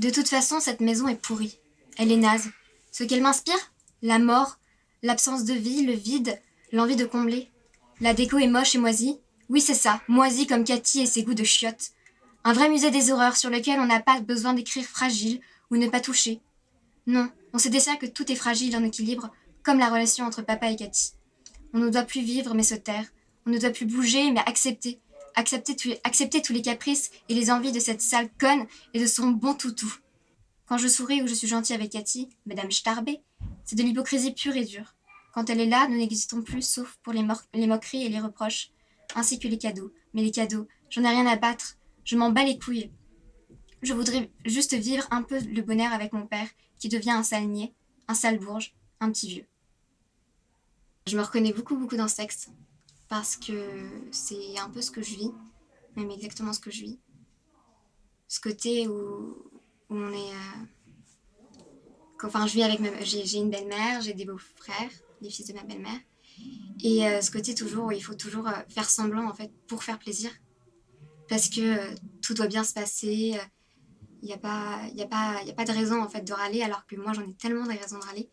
De toute façon, cette maison est pourrie. Elle est naze. Ce qu'elle m'inspire La mort, l'absence de vie, le vide, l'envie de combler. La déco est moche et moisie. Oui, c'est ça, moisie comme Cathy et ses goûts de chiottes. Un vrai musée des horreurs sur lequel on n'a pas besoin d'écrire fragile ou ne pas toucher. Non, on sait déjà que tout est fragile en équilibre, comme la relation entre papa et Cathy. On ne doit plus vivre mais se taire. On ne doit plus bouger mais accepter. Accepter tous, les, caprices et les envies de cette sale conne et de son bon toutou. Quand je souris ou je suis gentille avec Cathy, Madame Starbé, c'est de l'hypocrisie pure et dure. Quand elle est là, nous n'existons plus sauf pour les, moqueries et les reproches, ainsi que les cadeaux. Mais les cadeaux, j'en ai rien à battre, je m'en bats les couilles. Je voudrais juste vivre un peu le bonheur avec mon père, qui devient un sale niais, un sale bourge, un petit vieux. Je me reconnais beaucoup beaucoup dans ce parce que c'est un peu ce que je vis, même exactement ce que je vis. Ce côté où, on est... Euh, enfin, je vis avec. J'ai une belle-mère, j'ai des beaux-frères, les fils de ma belle-mère. Et euh, ce côté toujours où il faut toujours euh, faire semblant, en fait, pour faire plaisir. Parce que tout doit bien se passer, il n'y a, pas, a, a pas de raison, en fait, de râler, alors que moi, j'en ai tellement de raisons de râler.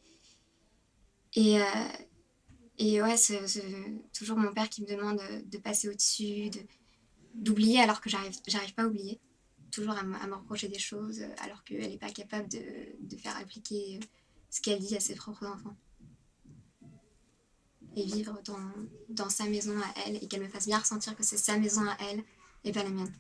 Et, et ouais, toujours mon père qui me demande de passer au-dessus, d'oublier alors que j'arrive pas à oublier. Toujours à, me reprocher des choses alors qu'elle n'est pas capable de, faire appliquer ce qu'elle dit à ses propres enfants. Et vivre dans sa maison à elle et qu'elle me fasse bien ressentir que c'est sa maison à elle et pas la mienne.